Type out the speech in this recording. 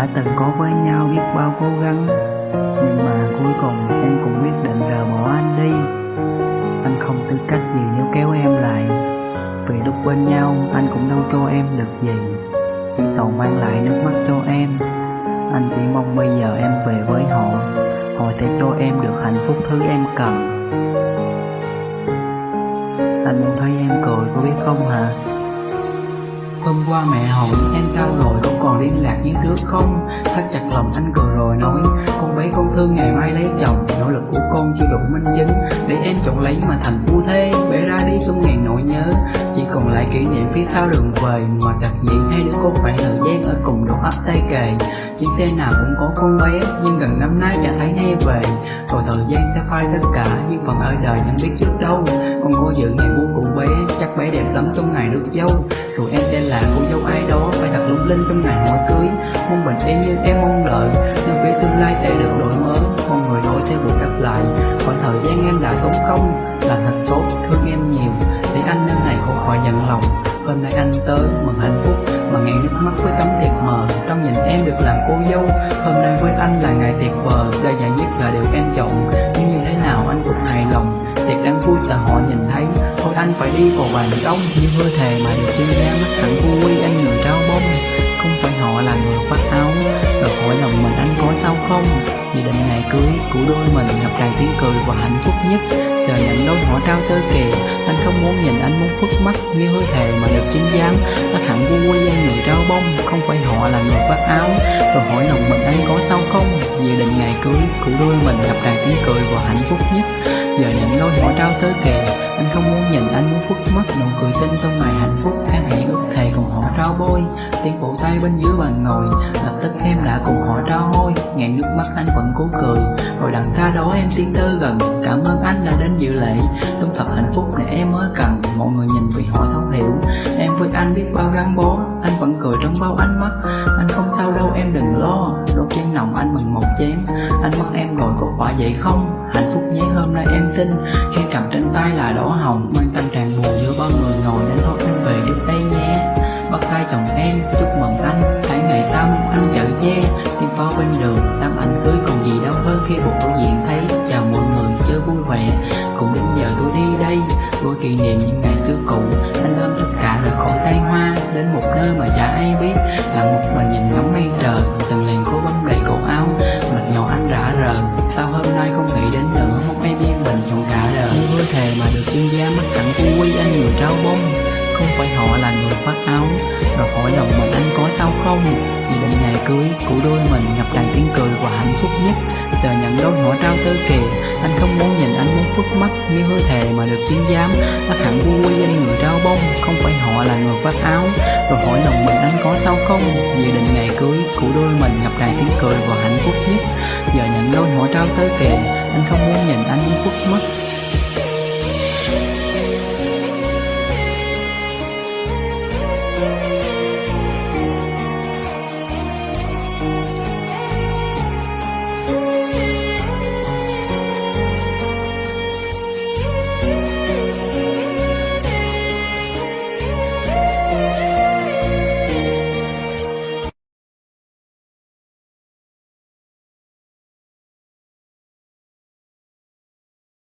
đã từng có với nhau biết bao cố gắng. Nhưng mà cuối cùng em cũng quyết định rời bỏ anh đi. Anh không tư cách gì nếu kéo em lại. Vì lúc bên nhau, anh cũng đâu cho em được gì. Chỉ toàn mang lại nước mắt cho em. Anh chỉ mong bây giờ em về với họ. Họ sẽ cho em được hạnh phúc thứ em cần. Anh muốn thấy em cười có biết không hả? Hôm qua mẹ hỏi em sao rồi không còn liên lạc như trước không? Thắt chặt lòng anh cười rồi nói, Con bé con thương ngày mai lấy chồng, Nỗ lực của con chưa đủ minh chứng. Để em chọn lấy mà thành phu thế Bể ra đi trong ngàn nỗi nhớ. Chỉ còn lại kỷ niệm phía sau đường về Ngoài đặc nhị hai đứa con khoảng thời gian ở cùng độ ấp tay kề. Chiếc xe nào cũng có con bé, Nhưng gần năm nay chả thấy hay về. Rồi thời gian phai tất cả Nhưng phần ở đời chẳng biết trước đâu. Con cô dự ngày của cụ bé Chắc bé đẹp lắm trong ngày được dâu. Rồi em sẽ là cô dâu ai đó Phải thật lung linh trong ngày hỏi cưới. Mong bình yên như em mong đợi Nhưng phía tương lai sẽ được đổi mới Con người đổi sẽ buộc đáp lại. Khoảng thời gian em đã tốn công Là thật tốt, thương em nhiều. Để anh nơi này khổ khỏi giận lòng. Hôm nay anh tới mừng hạnh phúc Mà ngàn nước mắt với tấm thiệt mờ. Trong nhìn em được làm cô dâu Hôm nay với anh là ngày tuyệt vời vui là họ nhìn thấy. Thôi anh phải đi vào bàn ông Như hơi thề mà được trên da mắt thẳng vui quy, anh người trao bông. Không phải họ là người khoác áo, Rồi hỏi lòng mình anh có sao không? Vì định ngày cưới của đôi mình Ngập tràn tiếng cười và hạnh phúc nhất. Giờ nhận đôi họ trao tơ kề Anh không muốn nhìn, anh muốn phước mắt. Như hơi thề mà được chính giám Anh hẳn vui anh người trao bông. Không phải họ là người khoác áo, Rồi hỏi lòng mình anh có sao không? Vì định ngày cưới của đôi mình Ngập tràn tiếng cười và hạnh phúc nhất. Giờ những đôi họ trao tơ kỳ Anh không muốn nhìn, anh muốn phức mắt Nụ cười xinh trong ngày hạnh phúc. Khác hãy ước thề cùng họ trao bôi. Tiếng vỗ tay bên dưới bàn ngồi, Lập tức em đã cùng họ trao môi Ngàn nước mắt anh vẫn cố cười. Rồi đằng xa đó em tiến tới gần. Cảm ơn anh đã đến dự lễ. Đúng thật hạnh phúc để em mới cần. Mọi người nhìn vì họ thấu hiểu. Em với anh biết bao gắn bó. Anh vẫn cười trong bao ánh mắt. Anh không sao đâu, em đừng lo. Đôi chân ánh mắt em rồi có phải vậy không? Hạnh phúc nhé, hôm nay em tin. Khi cầm trên tay là đỏ hồng, Mang tâm trạng buồn giữa bao người ngồi Nên thôi anh về trước đây nhé. Bắt tay chồng em, chúc mừng anh. Hãy ngày tâm anh chở che Tim phó bên đường. Tâm ảnh cưới còn gì đâu, hơn Khi một đối diện thấy chào mọi người, chơi vui vẻ. Cũng đến giờ tôi đi đây, Đôi kỷ niệm những ngày xưa cũ. Anh ôm tất cả rời khỏi tay hoa Đến một nơi mà chả ai biết. Lặng một mình nhìn ngắm mây trời, Từng gia mắt cẳng của anh người trao bông, không phải họ là người khoác áo. Rồi hỏi lòng mình anh có sao không? Vì định ngày cưới của đôi mình ngập tràn tiếng cười và hạnh phúc nhất. Giờ nhận đôi họ trao tơ kề Anh không muốn nhìn anh muốn phút mắt Như hứa thề mà được chiến giám. Mắt hẳn vui anh người trao bông, Không phải họ là người phát áo. Rồi hỏi lòng mình anh có sao không? Dự định ngày cưới của đôi mình ngập tràn tiếng cười và hạnh phúc nhất. Giờ nhận đôi họ trao tơ kề Anh không muốn nhìn anh muốn phút mắt.